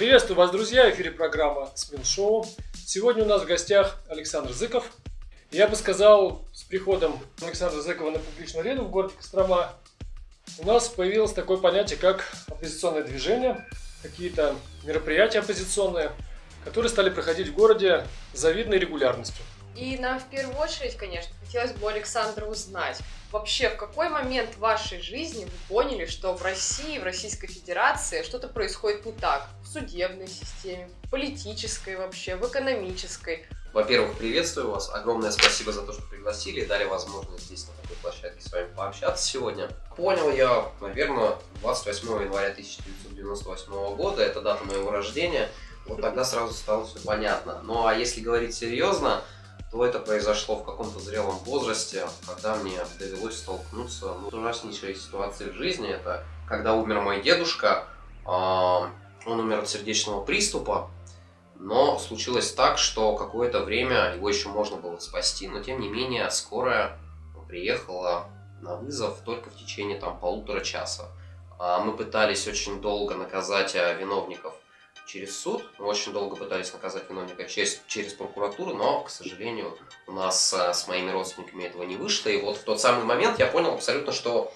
Приветствую вас, друзья! В эфире программа «Смин Шоу». Сегодня у нас в гостях Александр Зыков. Я бы сказал, с приходом Александра Зыкова на публичную арену в городе Кострома у нас появилось такое понятие, как оппозиционное движение, какие-то мероприятия оппозиционные, которые стали проходить в городе с завидной регулярностью. И нам в первую очередь, конечно, хотелось бы Александра узнать, вообще в какой момент вашей жизни вы поняли, что в России, в Российской Федерации что-то происходит не так? В судебной системе, в политической вообще, в экономической. Во-первых, приветствую вас. Огромное спасибо за то, что пригласили и дали возможность здесь на такой площадке с вами пообщаться сегодня. Понял я, наверное, 28 января 1998 года, это дата моего рождения. Вот тогда сразу стало все понятно. Ну а если говорить серьезно, то это произошло в каком-то зрелом возрасте, когда мне довелось столкнуться ну, с ужаснейшей ситуацией в жизни. Это когда умер мой дедушка, он умер от сердечного приступа, но случилось так, что какое-то время его еще можно было спасти, но тем не менее скорая приехала на вызов только в течение там полутора часа. А мы пытались очень долго наказать а, виновников через суд. Мы очень долго пытались наказать виновника через, через прокуратуру, но, к сожалению, у нас а, с моими родственниками этого не вышло. И вот в тот самый момент я понял абсолютно, что,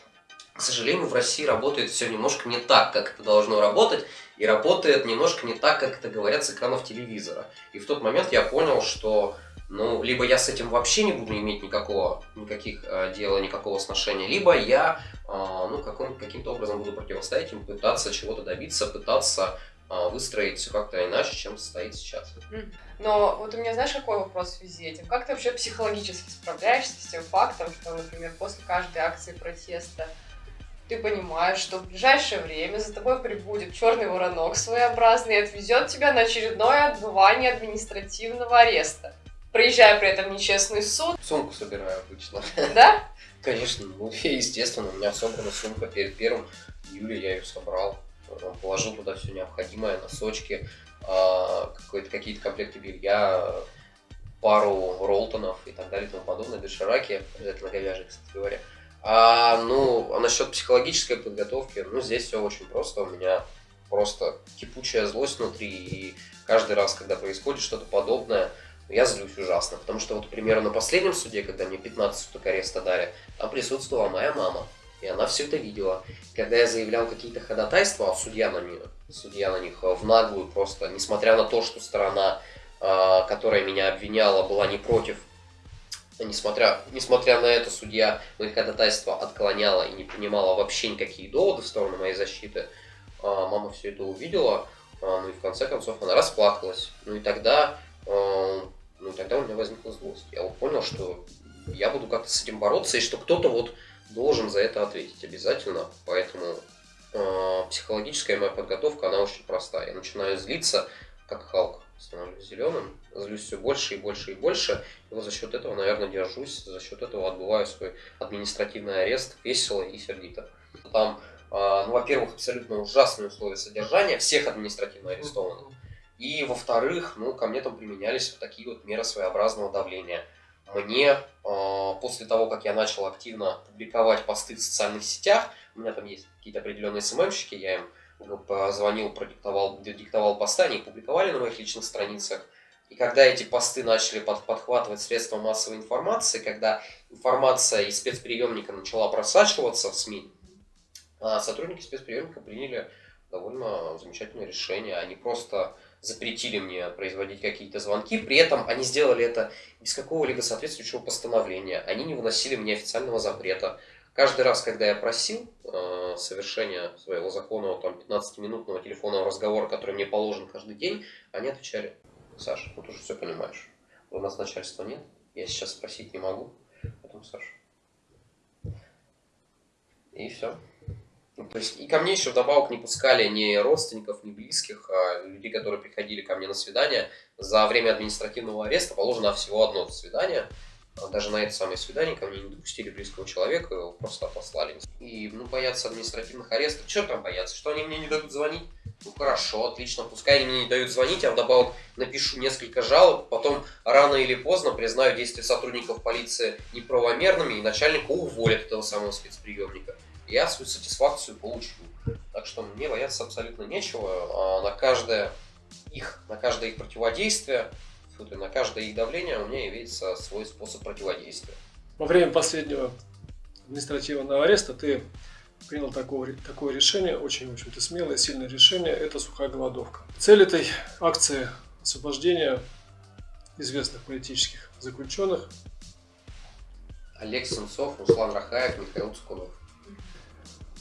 к сожалению, в России работает все немножко не так, как это должно работать, и работает немножко не так, как это говорят с экранов телевизора. И в тот момент я понял, что ну, либо я с этим вообще не буду иметь никакого, никаких э, дела, никакого сношения, либо я, э, ну, каким, каким-то образом буду противостоять им, пытаться чего-то добиться, пытаться выстроить все как-то иначе, чем стоит сейчас. Но вот у меня, знаешь, какой вопрос в связи этим? Как ты вообще психологически справляешься с тем фактом, что, например, после каждой акции протеста ты понимаешь, что в ближайшее время за тобой прибудет черный воронок своеобразный и отвезет тебя на очередное отбывание административного ареста, проезжая при этом нечестный суд. Сумку собираю обычно. Да? Конечно, ну, естественно, у меня собрана сумка перед первым июля, я ее собрал положил туда все необходимое, носочки, а, какие-то комплекты белья, пару ролтонов и так далее и тому подобное, дошираки, обязательно говяжьи, кстати говоря. А, ну, а насчет психологической подготовки, ну, здесь все очень просто. У меня просто кипучая злость внутри, и каждый раз, когда происходит что-то подобное, я злюсь ужасно. Потому что вот, к примеру, на последнем суде, когда мне 15 суток ареста дали, там присутствовала моя мама. И она все это видела. Когда я заявлял какие-то ходатайства, а судья на них, судья на них в наглую просто, несмотря на то, что сторона, а, которая меня обвиняла, была не против, несмотря, несмотря на это, судья мои ходатайства отклоняла и не принимала вообще никакие доводы в сторону моей защиты. А, мама все это увидела, а, ну и в конце концов она расплакалась. Ну и тогда, ну и тогда у меня возникла злость. Я вот понял, что я буду как-то с этим бороться, и что кто-то вот должен за это ответить обязательно. Поэтому э, психологическая моя подготовка, она очень простая. Я начинаю злиться, как Халк, становлюсь зеленым, злюсь все больше и больше и больше. И вот за счет этого, наверное, держусь, за счет этого отбываю свой административный арест весело и сердито. Там, э, ну, во-первых, абсолютно ужасные условия содержания всех административно арестованных. И, во-вторых, ну, ко мне там применялись вот такие вот меры своеобразного давления – мне э, после того, как я начал активно публиковать посты в социальных сетях, у меня там есть какие-то определенные СММщики, я им позвонил, продиктовал, диктовал посты, они их публиковали на моих личных страницах. И когда эти посты начали под, подхватывать средства массовой информации, когда информация из спецприемника начала просачиваться в СМИ, а сотрудники спецприемника приняли довольно замечательное решение. Они просто запретили мне производить какие-то звонки, при этом они сделали это без какого-либо соответствующего постановления, они не выносили мне официального запрета. Каждый раз, когда я просил э, совершения своего законного там, 15-минутного телефонного разговора, который мне положен каждый день, они отвечали, Саша, ну ты уже все понимаешь, у нас начальства нет, я сейчас спросить не могу, поэтому Саша. И все. Ну, то есть, и ко мне еще вдобавок не пускали ни родственников, ни близких, а людей, которые приходили ко мне на свидание. За время административного ареста положено всего одно свидание. А даже на это самое свидание ко мне не допустили близкого человека, его просто послали. И, ну, боятся административных арестов. Что там бояться? Что они мне не дадут звонить? Ну, хорошо, отлично, пускай они мне не дают звонить, а вдобавок напишу несколько жалоб, потом рано или поздно признаю действия сотрудников полиции неправомерными, и начальника уволят этого самого спецприемника. Я свою сатисфакцию получил. Так что мне бояться абсолютно нечего. А на каждое их, на каждое их противодействие, на каждое их давление у меня имеется свой способ противодействия. Во время последнего административного ареста ты принял такое, такое решение, очень, в общем-то, смелое, сильное решение, это сухая голодовка. Цель этой акции освобождения известных политических заключенных. Олег Сенцов, Руслан Рахаев, Михаил Цкунов.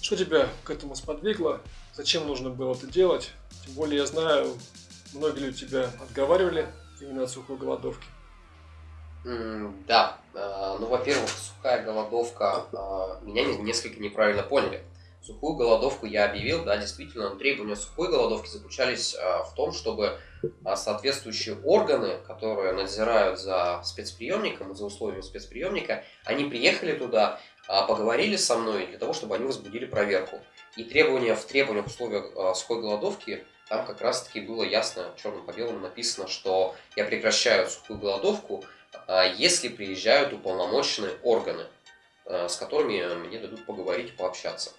Что тебя к этому сподвигло? Зачем нужно было это делать? Тем более я знаю, многие люди тебя отговаривали именно от сухой голодовки. Mm, да, а, ну, во-первых, сухая голодовка, а, меня несколько неправильно поняли. Сухую голодовку я объявил, да, действительно, требования сухой голодовки заключались а, в том, чтобы соответствующие органы, которые надзирают за спецприемником, за условиями спецприемника, они приехали туда, поговорили со мной для того, чтобы они возбудили проверку. И требования в требованиях условиях сухой голодовки там как раз-таки было ясно, черным по белому написано, что я прекращаю сухую голодовку, а если приезжают уполномоченные органы, с которыми мне дадут поговорить, пообщаться.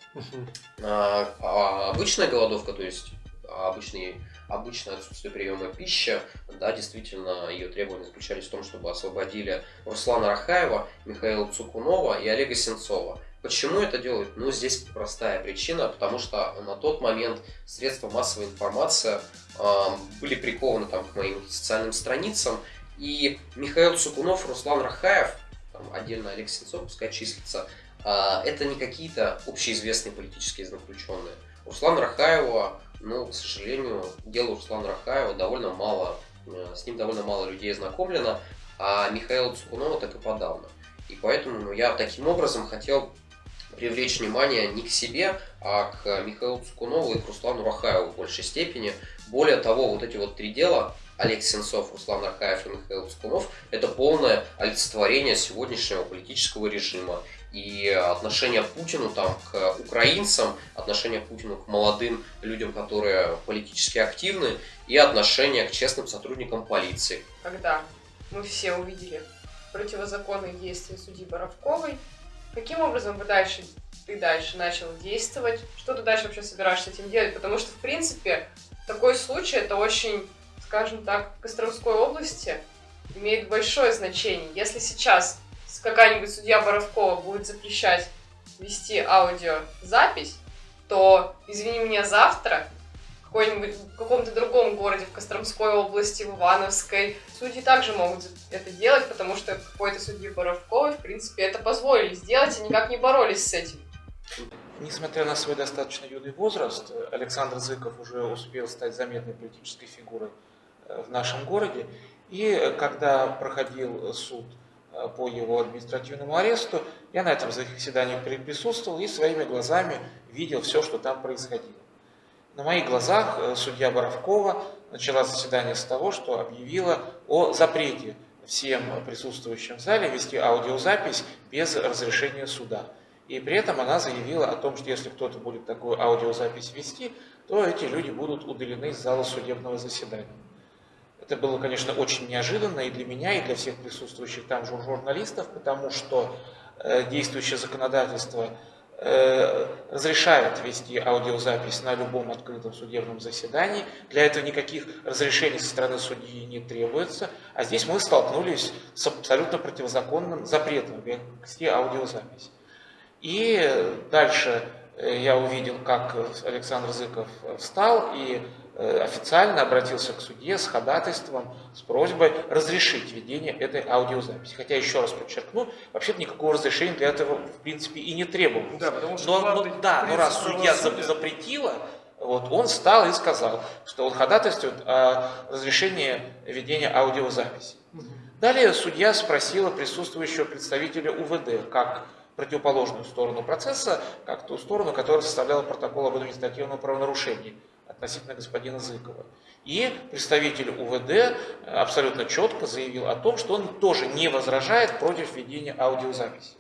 А, а обычная голодовка, то есть обычный, обычное отсутствие приема пищи, да, действительно, ее требования заключались в том, чтобы освободили Руслана Рахаева, Михаила Цукунова и Олега Сенцова. Почему это делают? Ну, здесь простая причина, потому что на тот момент средства массовой информации э, были прикованы там, к моим социальным страницам, и Михаил Цукунов, Руслан Рахаев, там, отдельно Олег Сенцов, пускай числится, а, это не какие-то общеизвестные политические заключенные. Руслан Рахаева, ну, к сожалению, дело Руслана Рахаева довольно мало, э, с ним довольно мало людей знакомлено, а Михаила Цукунова так и подавно. И поэтому ну, я таким образом хотел привлечь внимание не к себе, а к Михаилу Цукунову и к Руслану Рахаеву в большей степени. Более того, вот эти вот три дела, Олег Сенцов, Руслан Архаев и Михаил Цкунов – это полное олицетворение сегодняшнего политического режима. И отношение Путину там, к украинцам, отношение Путину к молодым людям, которые политически активны, и отношение к честным сотрудникам полиции. Когда мы все увидели противозаконные действия судьи Боровковой, каким образом вы дальше, ты дальше начал действовать? Что ты дальше вообще собираешься этим делать? Потому что, в принципе, такой случай – это очень скажем так, в Костромской области имеет большое значение. Если сейчас какая-нибудь судья Боровкова будет запрещать вести аудиозапись, то, извини меня, завтра какой-нибудь в каком-то другом городе, в Костромской области, в Ивановской, судьи также могут это делать, потому что какой-то судьи Боровковой, в принципе, это позволили сделать и никак не боролись с этим. Несмотря на свой достаточно юный возраст, Александр Зыков уже успел стать заметной политической фигурой в нашем городе. И когда проходил суд э, по его административному аресту, я на этом заседании присутствовал и своими глазами видел все, что там происходило. На моих глазах э, судья Боровкова начала заседание с того, что объявила о запрете всем присутствующим в зале вести аудиозапись без разрешения суда. И при этом она заявила о том, что если кто-то будет такую аудиозапись вести, то эти люди будут удалены из зала судебного заседания. Это было, конечно, очень неожиданно и для меня, и для всех присутствующих там журналистов, потому что э, действующее законодательство э, разрешает вести аудиозапись на любом открытом судебном заседании. Для этого никаких разрешений со стороны судьи не требуется. А здесь мы столкнулись с абсолютно противозаконным запретом вести аудиозапись. И дальше э, я увидел, как Александр Зыков встал и официально обратился к судье с ходатайством, с просьбой разрешить ведение этой аудиозаписи. Хотя, еще раз подчеркну, вообще-то никакого разрешения для этого, в принципе, и не требовалось. Да, потому что но, но, да, но раз судья запретила, вот, он встал и сказал, что он ходатайствует о разрешении ведения аудиозаписи. Далее судья спросила присутствующего представителя УВД, как противоположную сторону процесса, как ту сторону, которая составляла протокол об административном правонарушении относительно господина Зыкова. И представитель УВД э, абсолютно четко заявил о том, что он тоже не возражает против ведения аудиозаписи.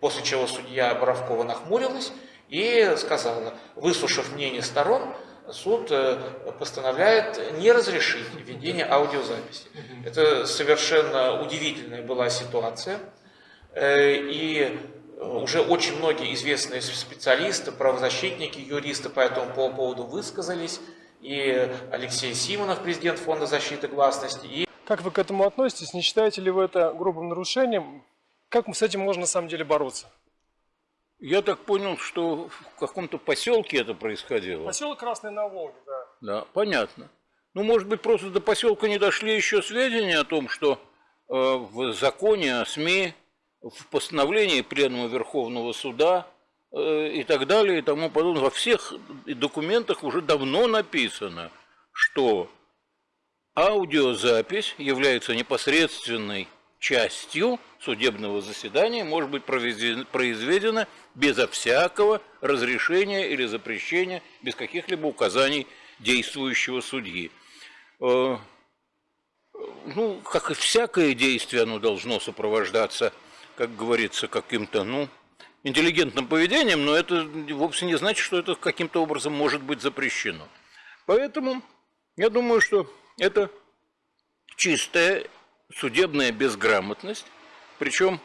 После чего судья Боровкова нахмурилась и сказала, выслушав мнение сторон, суд э, постановляет не разрешить ведение аудиозаписи. Это совершенно удивительная была ситуация. Э, и Уже очень многие известные специалисты, правозащитники, юристы по этому поводу высказались. И Алексей Симонов, президент Фонда защиты гласности, и Как вы к этому относитесь? Не считаете ли вы это грубым нарушением? Как с этим можно на самом деле бороться? Я так понял, что в каком-то поселке это происходило. Поселок Красный на Волге, да. Да, понятно. Ну, может быть, просто до поселка не дошли еще сведения о том, что э, в законе о СМИ, в постановлении Пленума Верховного Суда э, и так далее и тому подобное, во всех документах уже давно написано, что аудиозапись является непосредственной частью судебного заседания, может быть произведена безо всякого разрешения или запрещения, без каких-либо указаний действующего судьи. Э, Ну, как и всякое действие, оно должно сопровождаться, как говорится, каким-то, ну, интеллигентным поведением, но это вовсе не значит, что это каким-то образом может быть запрещено. Поэтому я думаю, что это чистая судебная безграмотность, причем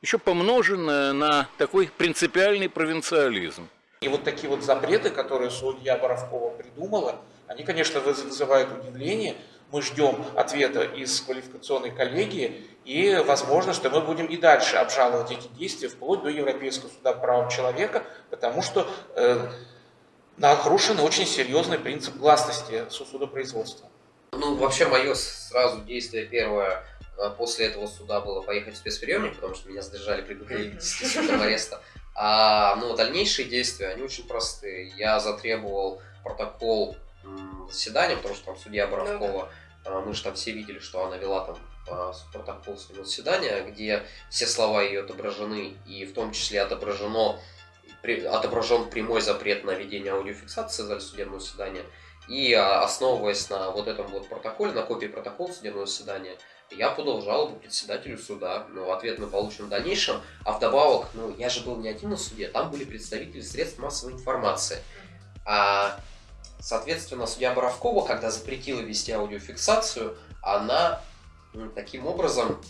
еще помноженная на такой принципиальный провинциализм. И вот такие вот запреты, которые судья Боровкова придумала, они, конечно, выз- вызывают удивление. Мы ждем ответа из квалификационной коллегии, и возможно, что мы будем и дальше обжаловать эти действия вплоть до Европейского суда по правам человека, потому что э, нарушен очень серьезный принцип гласности су- судопроизводства. Ну, вообще, мое сразу действие первое э, после этого суда было поехать в спецприемник, потому что меня задержали при действительном ареста. А ну, дальнейшие действия, они очень простые. Я затребовал протокол заседания, потому что там судья Боровкова, э, мы же там все видели, что она вела там э, протокол своего заседания, где все слова ее отображены, и в том числе отображено отображен прямой запрет на ведение аудиофиксации зале судебного заседания. И а, основываясь на вот этом вот протоколе, на копии протокола судебного заседания, я подал жалобу председателю суда. Ну, ответ мы получим в дальнейшем. А вдобавок, ну, я же был не один на суде, там были представители средств массовой информации. А, соответственно, судья Боровкова, когда запретила вести аудиофиксацию, она таким образом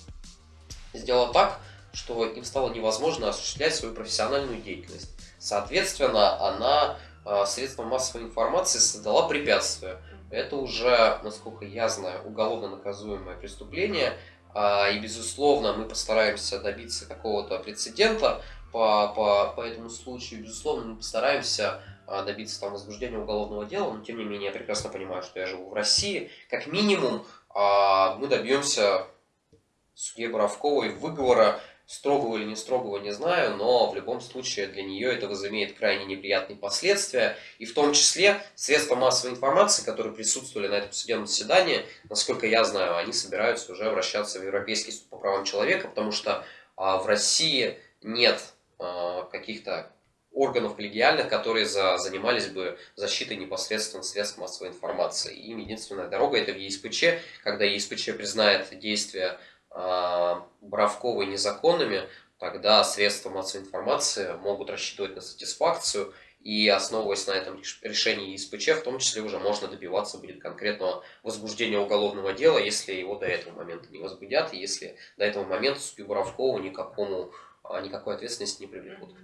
сделала так, что им стало невозможно осуществлять свою профессиональную деятельность. Соответственно, она а, средством массовой информации создала препятствие. Это уже, насколько я знаю, уголовно наказуемое преступление. А, И, безусловно, мы постараемся добиться какого-то прецедента по, по, по этому случаю. Безусловно, мы постараемся добиться там возбуждения уголовного дела, но тем не менее я прекрасно понимаю, что я живу в России. Как минимум, а, мы добьемся судье Боровковой выговора, строгого или не строгого, не знаю, но в любом случае для нее это возымеет крайне неприятные последствия, и в том числе средства массовой информации, которые присутствовали на этом судебном заседании, насколько я знаю, они собираются уже обращаться в Европейский суд по правам человека, потому что а, в России нет а, каких-то органов коллегиальных, которые за, занимались бы защитой непосредственно средств массовой информации. Им единственная дорога это в ЕСПЧ, когда ЕСПЧ признает действия а, Боровковой незаконными, тогда средства массовой информации могут рассчитывать на сатисфакцию, и основываясь на этом реш- решении ЕСПЧ, в том числе уже можно добиваться будет конкретного возбуждения уголовного дела, если его до этого момента не возбудят, и если до этого момента судью Боровкову никакому, а, никакой ответственности не привлекут.